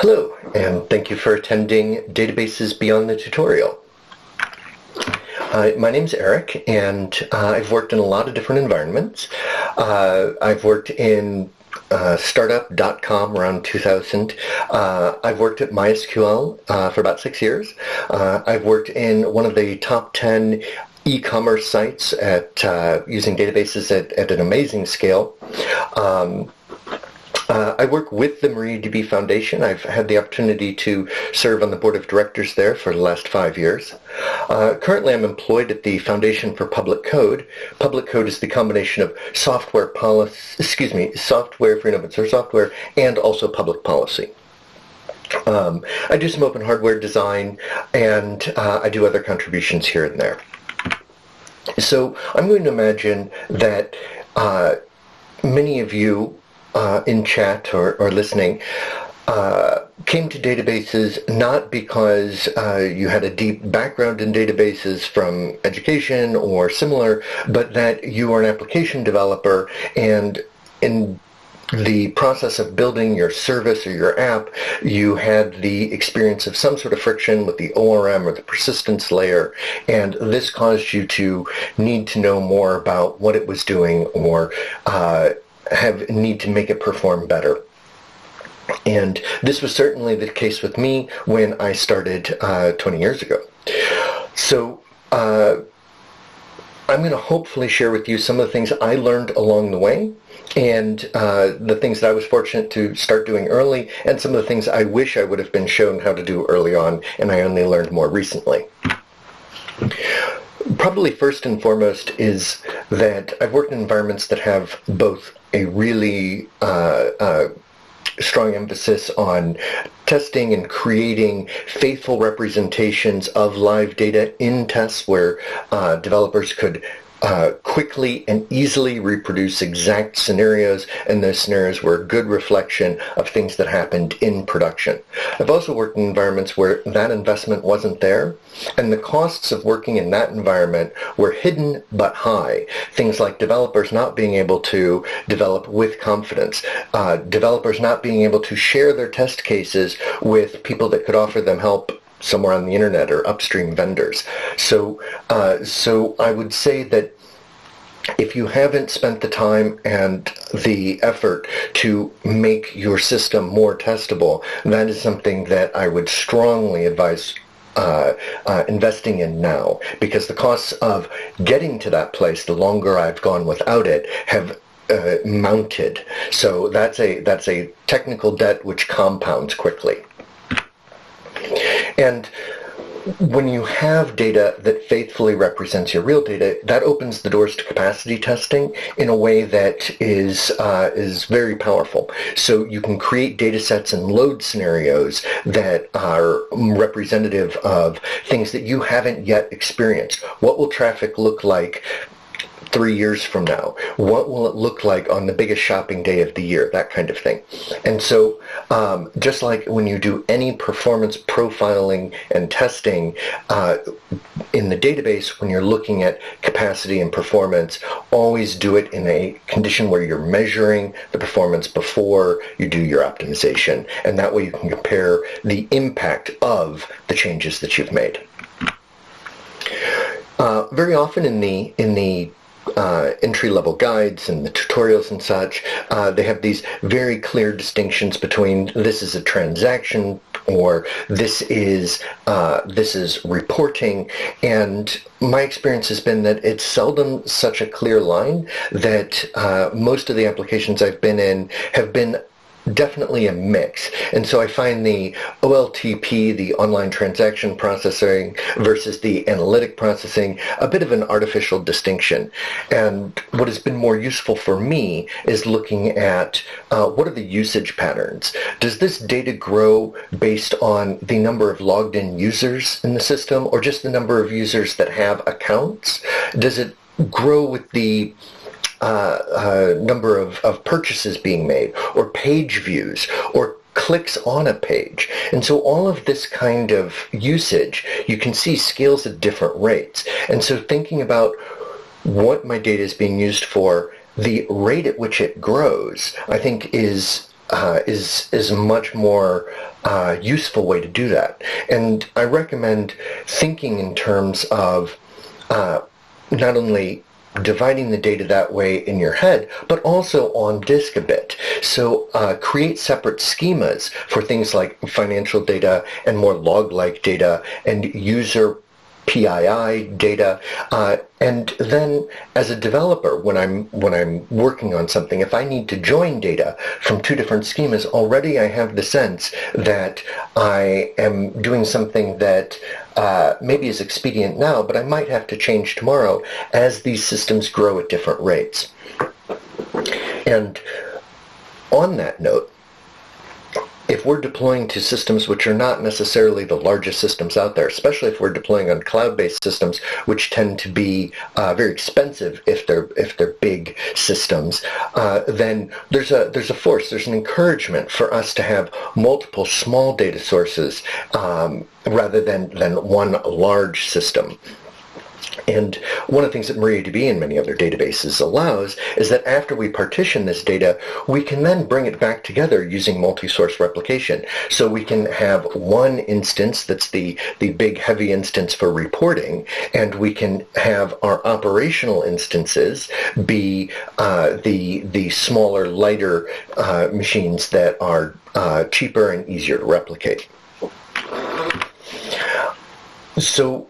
Hello, and thank you for attending Databases Beyond the Tutorial. Uh, my name's Eric, and uh, I've worked in a lot of different environments. Uh, I've worked in uh, startup.com around 2000. Uh, I've worked at MySQL uh, for about six years. I've worked in one of the top 10 e-commerce sites at using databases at, at, an amazing scale. Um, uh, I work with the MariaDB Foundation. I've had the opportunity to serve on the board of directors there for the last five years. Uh, currently, I'm employed at the Foundation for Public Code. Public Code is the combination of software policy, excuse me, software for open source software and also public policy. Um, I do some open hardware design and uh, I do other contributions here and there. So I'm going to imagine that uh, many of you uh, in chat or, or listening uh, came to databases not because uh, you had a deep background in databases from education or similar, but that you are an application developer and in the process of building your service or your app, you had the experience of some sort of friction with the ORM or the persistence layer, and this caused you to need to know more about what it was doing or uh, have need to make it perform better. And this was certainly the case with me when I started uh, 20 years ago. So uh, I'm going to hopefully share with you some of the things I learned along the way and uh, the things that I was fortunate to start doing early and some of the things I wish I would have been shown how to do early on and I only learned more recently. Probably first and foremost is that I've worked in environments that have both a really uh, uh, strong emphasis on testing and creating faithful representations of live data in tests where uh, developers could uh, quickly and easily reproduce exact scenarios, and those scenarios were a good reflection of things that happened in production. I've also worked in environments where that investment wasn't there, and the costs of working in that environment were hidden but high. Things like developers not being able to develop with confidence, uh, developers not being able to share their test cases with people that could offer them help somewhere on the internet or upstream vendors. So, uh, so I would say that if you haven't spent the time and the effort to make your system more testable, that is something that I would strongly advise uh, uh, investing in now because the costs of getting to that place, the longer I've gone without it, have uh, mounted. So that's a that's a technical debt which compounds quickly. And when you have data that faithfully represents your real data, that opens the doors to capacity testing in a way that is uh, is very powerful. So you can create data sets and load scenarios that are representative of things that you haven't yet experienced. What will traffic look like three years from now? What will it look like on the biggest shopping day of the year? That kind of thing. And so um, just like when you do any performance profiling and testing uh, in the database, when you're looking at capacity and performance, always do it in a condition where you're measuring the performance before you do your optimization. And that way you can compare the impact of the changes that you've made. Uh, very often in the in the uh, entry-level guides and the tutorials and such, uh, they have these very clear distinctions between this is a transaction or this is uh, this is reporting. And my experience has been that it's seldom such a clear line that uh, most of the applications I've been in have been definitely a mix. And so I find the OLTP, the online transaction processing versus the analytic processing, a bit of an artificial distinction. And what has been more useful for me is looking at uh, what are the usage patterns. Does this data grow based on the number of logged in users in the system or just the number of users that have accounts? Does it grow with the uh, uh, number of, of purchases being made or page views or clicks on a page. And so all of this kind of usage, you can see scales at different rates. And so thinking about what my data is being used for, the rate at which it grows, I think is uh, is is a much more uh, useful way to do that. And I recommend thinking in terms of uh, not only dividing the data that way in your head, but also on disk a bit. So uh, create separate schemas for things like financial data and more log-like data and user PII data, uh, and then as a developer, when I'm when I'm working on something, if I need to join data from two different schemas, already I have the sense that I am doing something that uh, maybe is expedient now, but I might have to change tomorrow as these systems grow at different rates. And on that note, if we're deploying to systems which are not necessarily the largest systems out there, especially if we're deploying on cloud-based systems, which tend to be uh, very expensive if they're if they're big systems, uh, then there's a there's a force, there's an encouragement for us to have multiple small data sources um, rather than than one large system. And one of the things that MariaDB and many other databases allows is that after we partition this data, we can then bring it back together using multi-source replication. So we can have one instance that's the, the big heavy instance for reporting, and we can have our operational instances be uh, the, the smaller, lighter uh, machines that are uh, cheaper and easier to replicate. So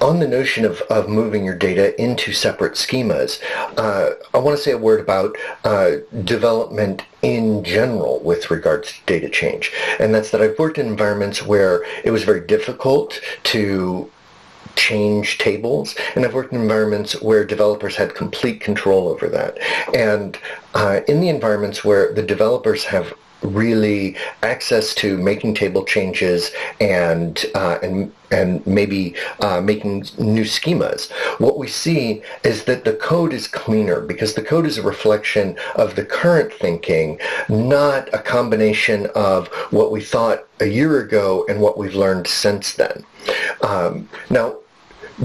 on the notion of, of moving your data into separate schemas, uh, I want to say a word about uh, development in general with regards to data change. And that's that I've worked in environments where it was very difficult to change tables, and I've worked in environments where developers had complete control over that. And uh, in the environments where the developers have really access to making table changes and uh, and and maybe uh, making new schemas. What we see is that the code is cleaner because the code is a reflection of the current thinking, not a combination of what we thought a year ago and what we've learned since then. Um, now,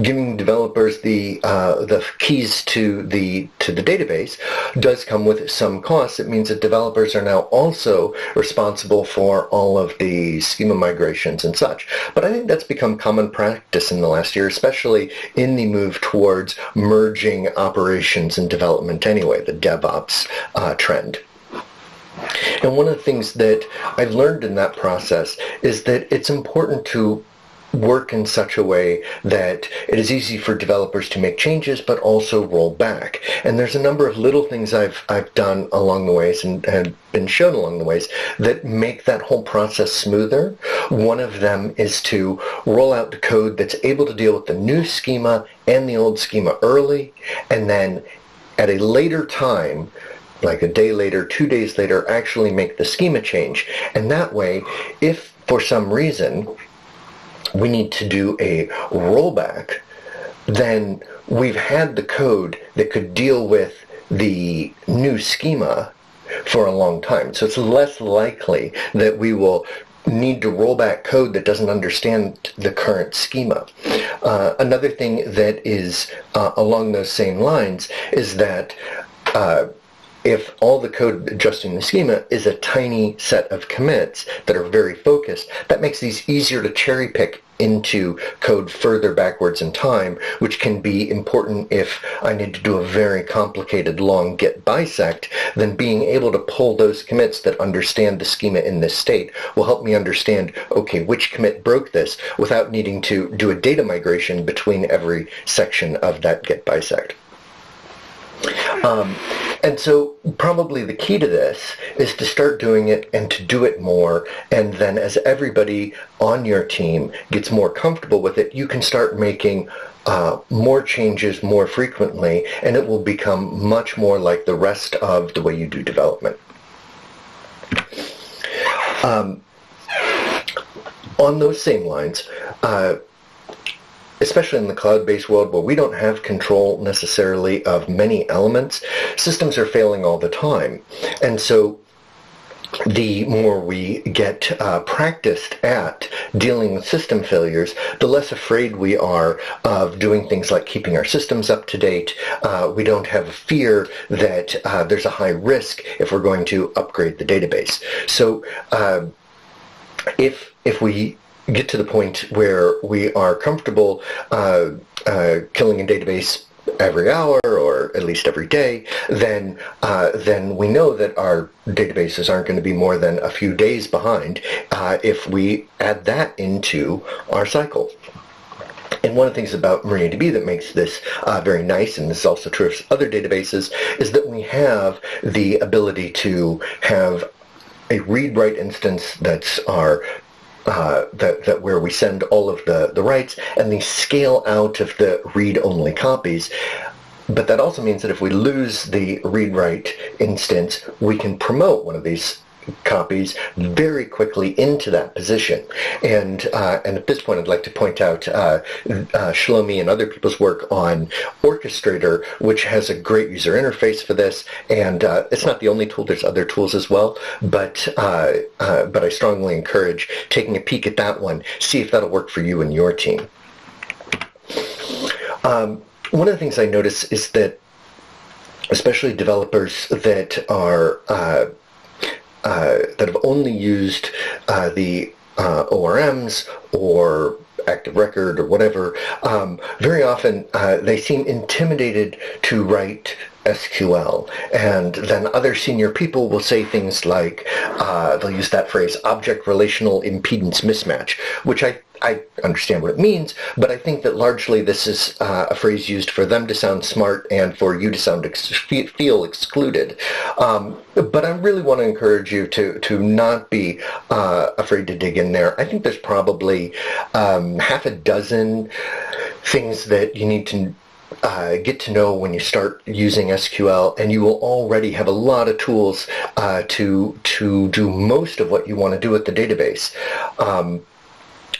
giving developers the uh, the keys to the to the database does come with some costs. It means that developers are now also responsible for all of the schema migrations and such. But I think that's become common practice in the last year, especially in the move towards merging operations and development anyway, the DevOps uh, trend. And one of the things that I've learned in that process is that it's important to work in such a way that it is easy for developers to make changes but also roll back. And there's a number of little things I've, I've done along the ways and, and been shown along the ways that make that whole process smoother. One of them is to roll out the code that's able to deal with the new schema and the old schema early and then at a later time like a day later, two days later, actually make the schema change. And that way, if for some reason we need to do a rollback, then we've had the code that could deal with the new schema for a long time. So it's less likely that we will need to roll back code that doesn't understand the current schema. Uh, another thing that is uh, along those same lines is that uh, if all the code adjusting the schema is a tiny set of commits that are very focused, that makes these easier to cherry pick into code further backwards in time, which can be important if I need to do a very complicated long git bisect, then being able to pull those commits that understand the schema in this state will help me understand, okay, which commit broke this without needing to do a data migration between every section of that git bisect. Um, and so probably the key to this is to start doing it and to do it more. And then as everybody on your team gets more comfortable with it, you can start making uh, more changes more frequently and it will become much more like the rest of the way you do development. Um, on those same lines, uh, especially in the cloud-based world where we don't have control necessarily of many elements, systems are failing all the time. And so the more we get uh, practiced at dealing with system failures, the less afraid we are of doing things like keeping our systems up to date. Uh, we don't have a fear that uh, there's a high risk if we're going to upgrade the database. So uh, if if we get to the point where we are comfortable uh, uh, killing a database every hour or at least every day, then uh, then we know that our databases aren't going to be more than a few days behind uh, if we add that into our cycle. And one of the things about MariaDB that makes this uh, very nice, and this is also true of other databases, is that we have the ability to have a read-write instance that's our uh, that, that where we send all of the, the writes and the scale out of the read-only copies. But that also means that if we lose the read-write instance, we can promote one of these copies very quickly into that position. And uh, and at this point, I'd like to point out uh, uh, Shlomi and other people's work on Orchestrator, which has a great user interface for this. And uh, it's not the only tool; there's other tools as well. But uh, uh, but I strongly encourage taking a peek at that one. See if that'll work for you and your team. Um, one of the things I notice is that especially developers that are that have only used uh, the uh, ORMs or active record or whatever, um, very often uh, they seem intimidated to write SQL. And then other senior people will say things like, uh, they'll use that phrase, object relational impedance mismatch, which I I understand what it means, but I think that largely this is uh, a phrase used for them to sound smart and for you to sound ex- feel excluded. Um, but I really want to encourage you to to not be uh, afraid to dig in there. I think there's probably um, half a dozen things that you need to uh, get to know when you start using SQL, and you will already have a lot of tools uh, to to do most of what you want to do with the database. Um,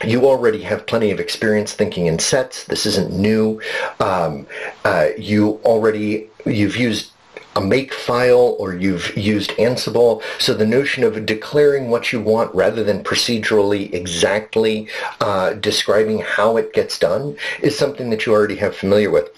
you already have plenty of experience thinking in sets. This isn't new. Um, uh, you already you've used a make file or you've used Ansible. So the notion of declaring what you want rather than procedurally exactly uh, describing how it gets done is something that you already have familiar with.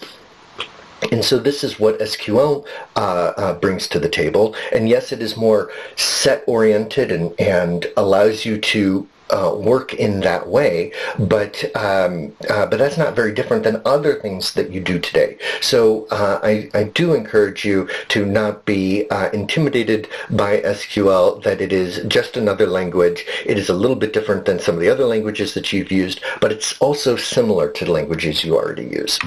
And so this is what SQL uh, uh, brings to the table. And yes, it is more set-oriented and, and allows you to uh, work in that way, but um, uh, but that's not very different than other things that you do today. So uh, I, I do encourage you to not be uh, intimidated by SQL, that it is just another language. It is a little bit different than some of the other languages that you've used, but it's also similar to the languages you already use.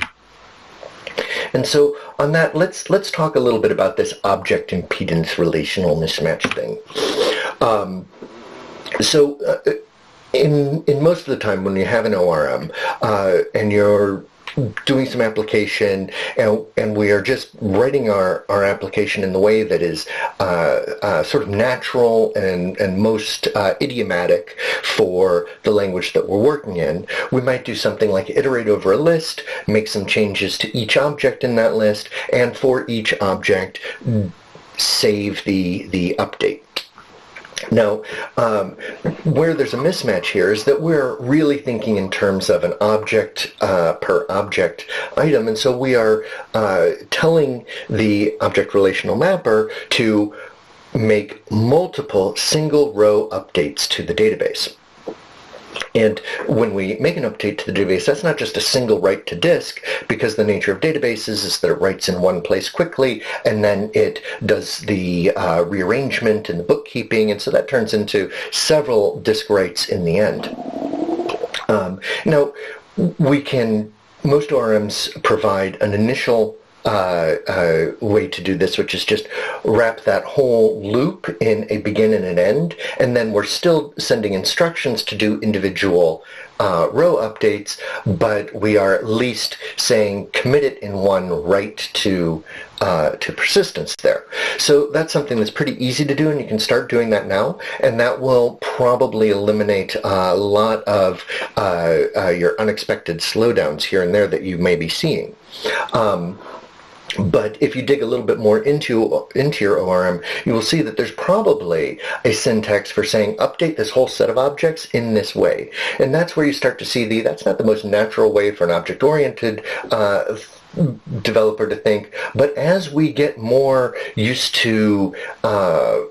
And so on that, let's let's talk a little bit about this object impedance relational mismatch thing. Um, so uh, in in most of the time when you have an ORM uh, and you're doing some application and, and we are just writing our, our application in the way that is uh, uh, sort of natural and, and most uh, idiomatic for the language that we're working in, we might do something like iterate over a list, make some changes to each object in that list, and for each object save the, the update. Now, um, where there's a mismatch here is that we're really thinking in terms of an object uh, per object item, and so we are uh, telling the object relational mapper to make multiple single row updates to the database. And when we make an update to the database, that's not just a single write to disk, because the nature of databases is that it writes in one place quickly, and then it does the uh, rearrangement and the bookkeeping, and so that turns into several disk writes in the end. Um, now, we can, most ORMs provide an initial uh, uh, way to do this, which is just wrap that whole loop in a begin and an end, and then we're still sending instructions to do individual uh, row updates, but we are at least saying commit it in one write to uh, to persistence there. So that's something that's pretty easy to do, and you can start doing that now, and that will probably eliminate a lot of uh, uh your unexpected slowdowns here and there that you may be seeing. Um, but if you dig a little bit more into into your ORM, you will see that there's probably a syntax for saying update this whole set of objects in this way. And that's where you start to see the, that's not the most natural way for an object-oriented uh, developer to think. But as we get more used to uh,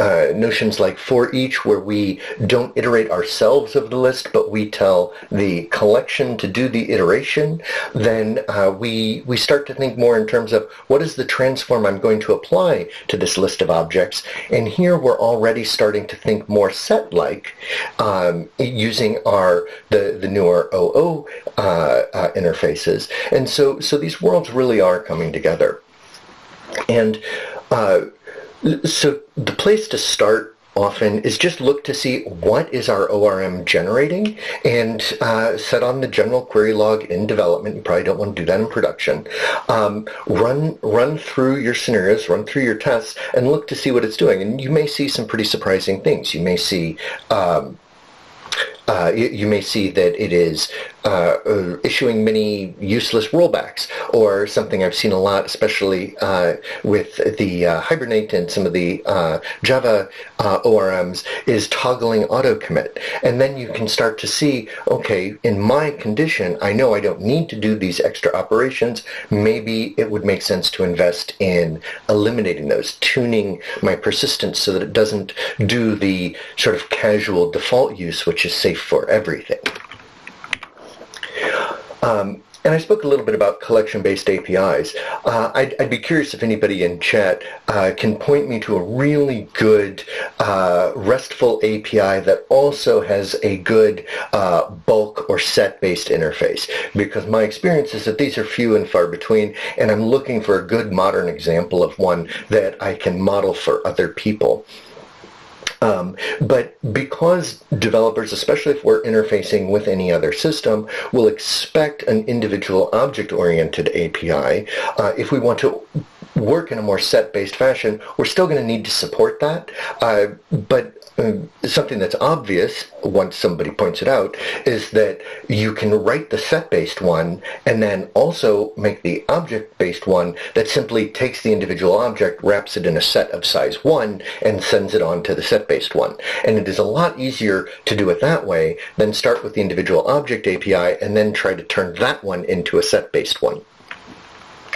uh, notions like for each where we don't iterate ourselves of the list, but we tell the collection to do the iteration, then uh, we, we start to think more in terms of what is the transform I'm going to apply to this list of objects. And here we're already starting to think more set-like um, using our the, the newer OO uh, uh, interfaces. And so, so these worlds really are coming together. And uh, so the place to start often is just look to see what is our ORM generating and uh, set on the general query log in development. You probably don't want to do that in production. Um, run run through your scenarios, run through your tests, and look to see what it's doing. And you may see some pretty surprising things. You may see um, uh, you, you, may see that it is uh, issuing many useless rollbacks, or something I've seen a lot, especially uh, with the uh, Hibernate and some of the Java ORMs, is toggling auto commit. And then you can start to see, okay, in my condition, I know I don't need to do these extra operations. Maybe it would make sense to invest in eliminating those, tuning my persistence so that it doesn't do the sort of casual default use, which is safe for everything. Um, and I spoke a little bit about collection-based APIs. Uh, I'd, I'd, be curious if anybody in chat uh, can point me to a really good uh, RESTful API that also has a good uh, bulk or set-based interface. Because my experience is that these are few and far between, and I'm looking for a good modern example of one that I can model for other people. Um, but because developers, especially if we're interfacing with any other system, will expect an individual object-oriented API, uh, if we want to work in a more set-based fashion, we're still going to need to support that. Uh, but uh, something that's obvious once somebody points it out is that you can write the set-based one and then also make the object-based one that simply takes the individual object, wraps it in a set of size 1, and sends it on to the set-based one. And it is a lot easier to do it that way than start with the individual object API and then try to turn that one into a set-based one.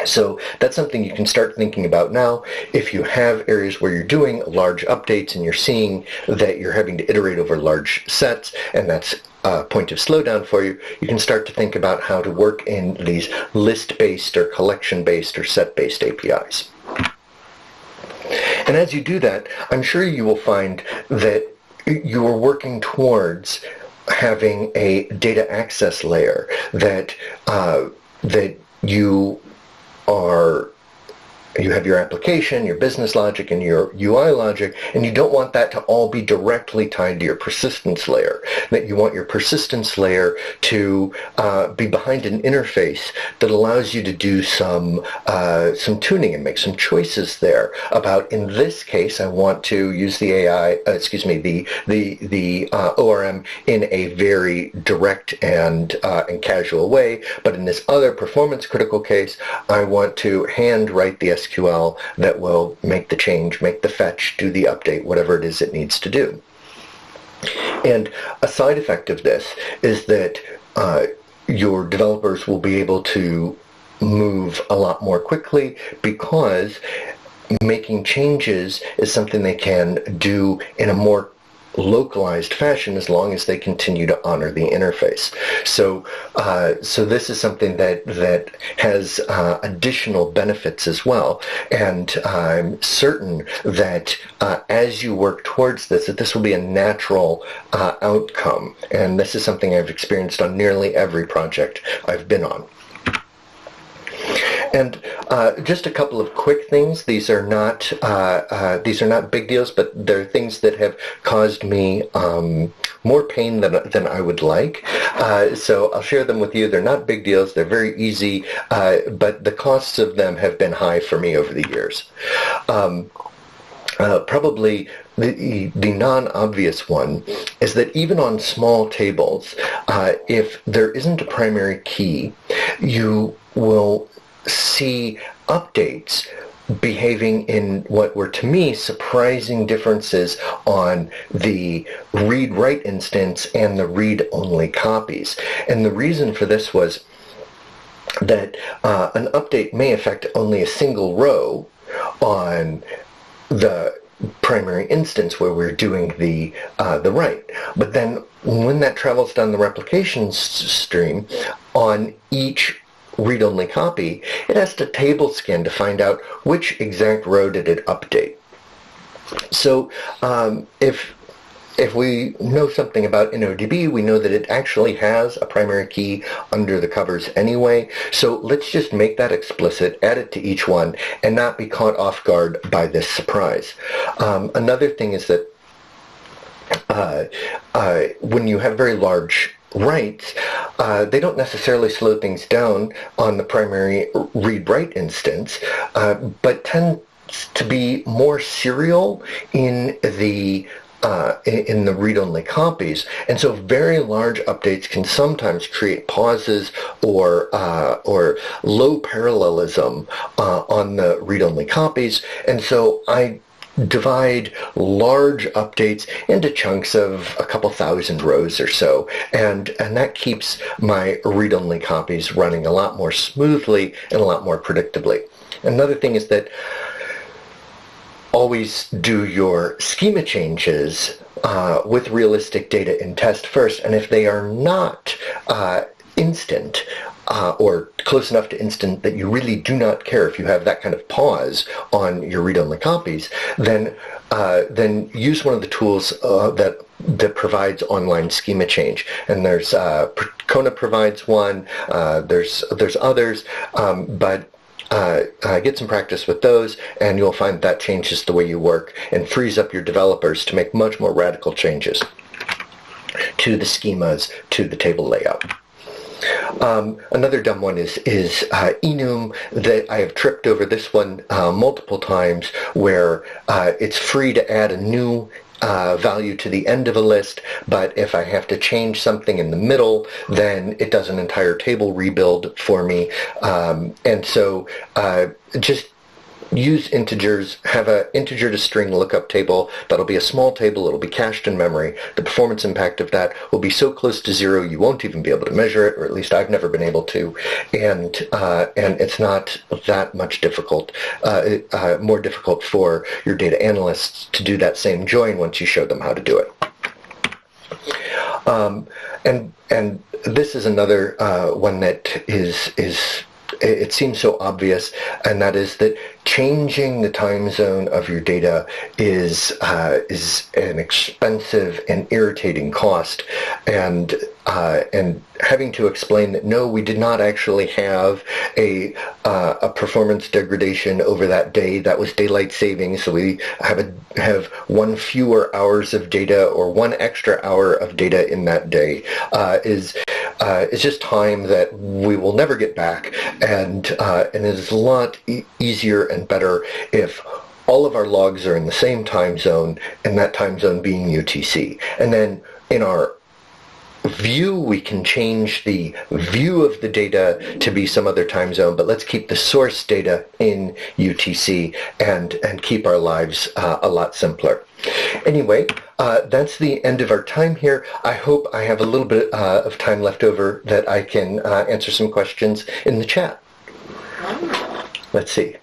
So that's something you can start thinking about now. If you have areas where you're doing large updates and you're seeing that you're having to iterate over large sets and that's a point of slowdown for you, you can start to think about how to work in these list-based or collection-based or set-based APIs. And as you do that, I'm sure you will find that you are working towards having a data access layer that uh, that you are you have your application, your business logic, and your UI logic, and you don't want that to all be directly tied to your persistence layer. That you want your persistence layer to uh, be behind an interface that allows you to do some uh, some tuning and make some choices there about. In this case, I want to use the AI, uh, excuse me, the the the uh, ORM in a very direct and uh, and casual way. But in this other performance critical case, I want to hand write the SQL that will make the change, make the fetch, do the update, whatever it is it needs to do. And a side effect of this is that uh, your developers will be able to move a lot more quickly because making changes is something they can do in a more localized fashion as long as they continue to honor the interface. So, uh, so this is something that that has uh, additional benefits as well, and I'm certain that uh, as you work towards this, that this will be a natural uh, outcome. And this is something I've experienced on nearly every project I've been on. And uh, just a couple of quick things. These are not uh, uh, these are not big deals, but they're things that have caused me um, more pain than than I would like. Uh, so I'll share them with you. They're not big deals. They're very easy, uh, but the costs of them have been high for me over the years. Um, uh, probably the, the non-obvious one is that even on small tables, uh, if there isn't a primary key, you will see updates behaving in what were to me surprising differences on the read-write instance and the read-only copies. And the reason for this was that uh, an update may affect only a single row on the primary instance where we're doing the uh, the write. But then when that travels down the replication stream on each read-only copy, it has to table scan to find out which exact row did it update. So um, if if we know something about InnoDB, we know that it actually has a primary key under the covers anyway. So let's just make that explicit, add it to each one, and not be caught off guard by this surprise. Um, another thing is that uh, uh, when you have very large writes, uh, they don't necessarily slow things down on the primary read-write instance, uh, but tend to be more serial in the uh, in the read-only copies. And so very large updates can sometimes create pauses or, uh, or low parallelism uh, on the read-only copies. And so I divide large updates into chunks of a couple thousand rows or so and and that keeps my read-only copies running a lot more smoothly and a lot more predictably. Another thing is that always do your schema changes uh, with realistic data in test first and if they are not uh, instant uh, or close enough to instant that you really do not care if you have that kind of pause on your read-only copies, then uh, then use one of the tools uh, that that provides online schema change. And there's uh, Percona provides one. Uh, there's there's others, um, but uh, uh, get some practice with those and you'll find that changes the way you work and frees up your developers to make much more radical changes to the schemas, to the table layout. Um, another dumb one is is uh, enum that I have tripped over this one uh, multiple times where uh, it's free to add a new uh, value to the end of a list, but if I have to change something in the middle, then it does an entire table rebuild for me. Um, and so uh, just use integers, have an integer to string lookup table. That'll be a small table. It'll be cached in memory. The performance impact of that will be so close to zero you won't even be able to measure it, or at least I've never been able to. And uh, and it's not that much difficult, uh, uh, more difficult for your data analysts to do that same join once you show them how to do it. Um, and and this is another uh, one that is is it seems so obvious, and that is that changing the time zone of your data is uh, is an expensive and irritating cost, and uh, and having to explain that no, we did not actually have a uh, a performance degradation over that day. That was daylight saving, so we have a, have one fewer hours of data or one extra hour of data in that day uh, is uh, is just time that we will never get back, and uh, and it is a lot e easier and better if all of our logs are in the same time zone, and that time zone being UTC, and then in our view, we can change the view of the data to be some other time zone, but let's keep the source data in UTC and, and keep our lives uh, a lot simpler. Anyway, uh, that's the end of our time here. I hope I have a little bit uh, of time left over that I can uh, answer some questions in the chat. Let's see.